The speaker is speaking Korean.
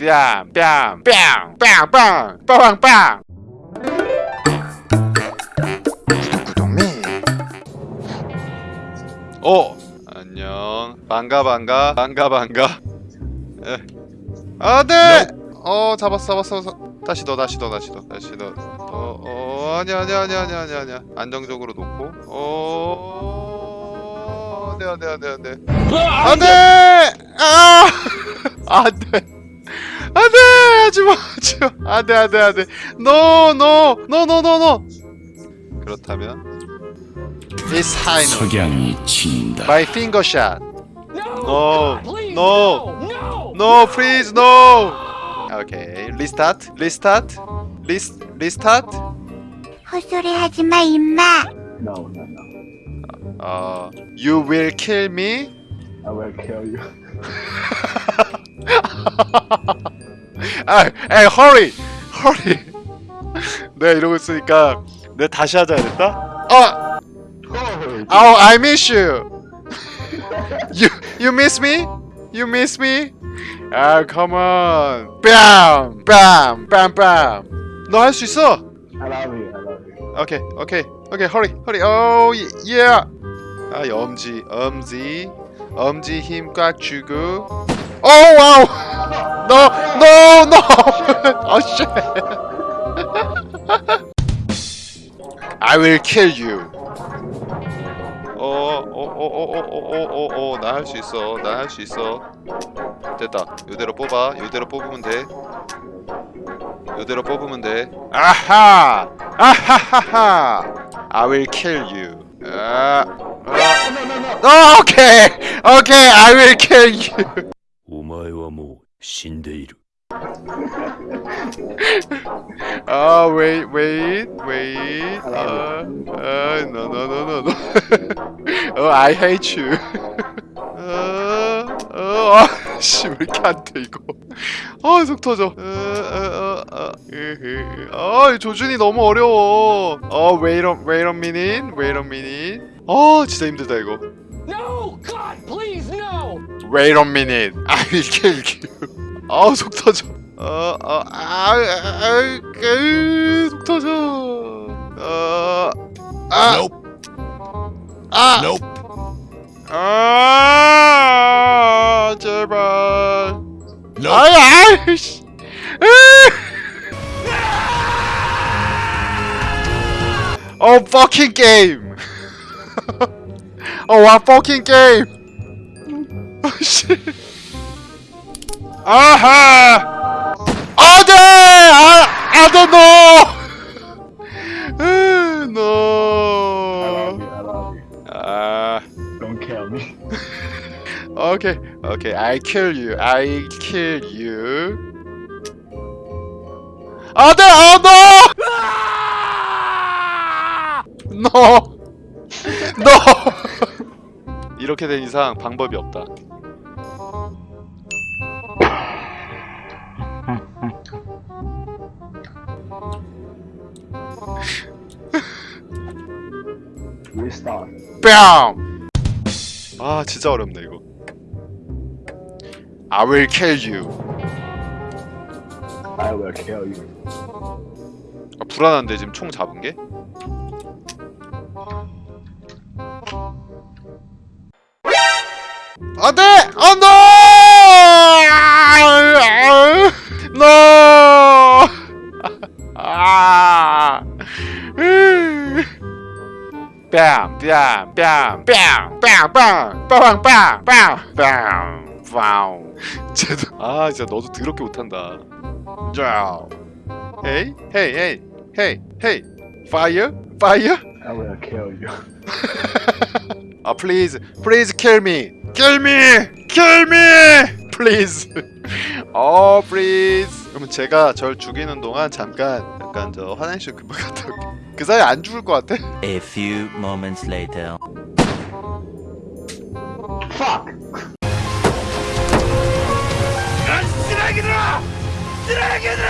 뺨, 뺨, 뺨, 뺨, 빵, 빵, 빵. 구독구독미. 어, 안녕. 반가, 반가, 반가, 반가. 에. 아, 네. 어, 잡았어, 잡았어, 잡았어. 다시 넣어, 다시 넣어, 다시 넣어, 다시 넣어. 어, 어, 아니야, 아니야, 아니야, 아니야, 아니야, 아니야. 안정적으로 놓고. 어, 네, 네, 네, 네. 안돼! 아! 안돼! 안돼! 하지마! 하지마! 안돼 안돼 안돼! 노! 노! 노! 노! 노! 노! 그렇다면 high note. 석양이 친다. My finger shot. No! No! No! no! No! No! Please no! Okay. Restart. Restart. Rest, restart. 헛소리 하지 마, 임마. No, no, no. Uh, you will kill me. I will kill you. 아, 에이, hurry, hurry. 내가 이러고 있으니까 내가 다시 하자 그랬다. 어, oh, I miss you. You, you miss me? You miss me? 아, come on. Bam, bam, bam, bam. 너 할 수 있어. I love you. I love you. 오케이, 오케이, 오케이, hurry, hurry. Oh, yeah. 아, 엄지, 엄지, 엄지 힘 꽉 주고. 오, 와우. No, no, no. I will kill you. 어, 어, 어, 어, 어, 어, 어, 어, 어, 나 할 수 있어. 나 할 수 있어. 됐다. 이대로 뽑아. 이대로 뽑으면 돼. 이대로 뽑으면 돼. 아하! 아하하하! I will kill you. Uh, uh, no, no, no. Oh, okay, okay, I will kill you. oh wait, wait, wait. Uh, uh, no, no, no, no, no. oh, I hate you. uh, 어, 아, 씨, 왜 이렇게 안 돼, 이거. 아, 속 터져. 어, 어, 어, 어. 아, 이 조준이 너무 어려워. 어, wait a, wait a minute, wait a minute. 아, 진짜 힘들다, 이거. No! God, please, no! Wait a minute. I will kill you. 아우 속 터져. 어, 어, 아, 아, 아, 으, 속 터져. 어, 아, 아, 아, 제발. 아 No. Oh, oh, fucking game! oh, a fucking game! Oh, shit! Aha! Uh -huh. Oh! I, I don't know! Okay, okay. I kill you. I kill you. 안돼! 아, no! No! No! 이렇게 된 이상 방법이 없다. Restart. 뺨! 아 진짜 어렵네 이거 I will kill you I will kill you. 아, 불안한데 지금 총 잡은 게? 안돼! 안돼! 노! 아! 뺨! 뺨! 뺨! 뺨! 뺨! 뺨! 뺨! 뺨! 뺨! 뺨! 와우. 쟤도 아 진짜 너도 더럽게 못한다. 자. 헤이 헤이 헤이 헤이 헤이 파이어 파이어 I will kill you. 아 please please kill me kill me kill me please 어 please 그러면 제가 절 죽이는 동안 잠깐 약간 저 화장실 금방 갔다 올게 그 사이 안 죽을 것 같아 A few moments later. Fuck. Dragon